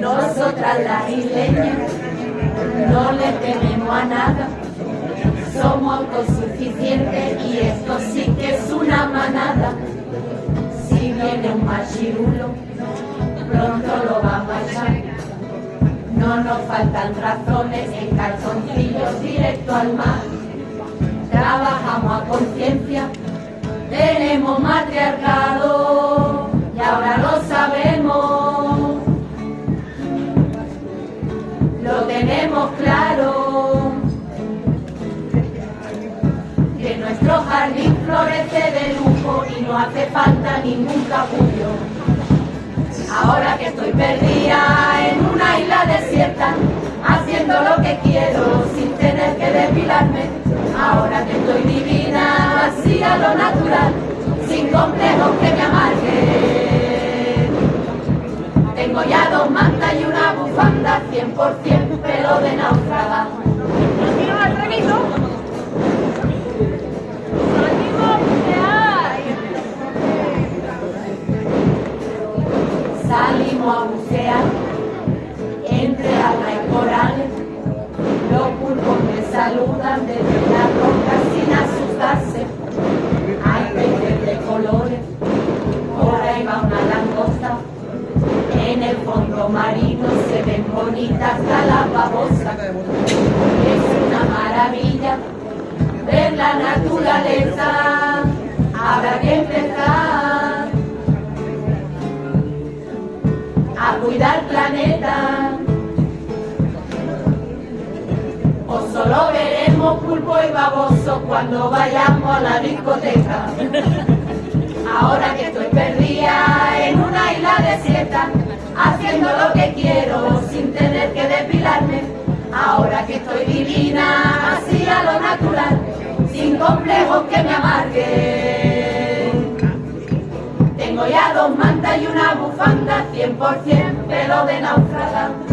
Nosotras las isleñas no le tememos a nada, somos autosuficientes y esto sí que es una manada. Si viene un machirulo, pronto lo vamos a echar. No nos faltan razones en calzoncillos directo al mar. Trabajamos a conciencia, tenemos matriarcado Lo tenemos claro. Que nuestro jardín florece de lujo y no hace falta ningún capullo. Ahora que estoy perdida en una isla desierta, haciendo lo que quiero sin tener que depilarme. Ahora que estoy divina, así a lo natural, sin complejos que me amarguen. Tengo ya dos mantas y una bufanda, 100% pelo de náufraga. Salimos a bucear entre algas y corales. Los pulpos me saludan desde la roca En el fondo marino se ven bonitas las babosas. Es una maravilla ver la naturaleza. Habrá que empezar a cuidar planeta. O solo veremos pulpo y baboso cuando vayamos a la discoteca. Haciendo lo que quiero sin tener que depilarme. Ahora que estoy divina, así a lo natural, sin complejos que me amarguen. Tengo ya dos mantas y una bufanda, 100% pelo de náufraga.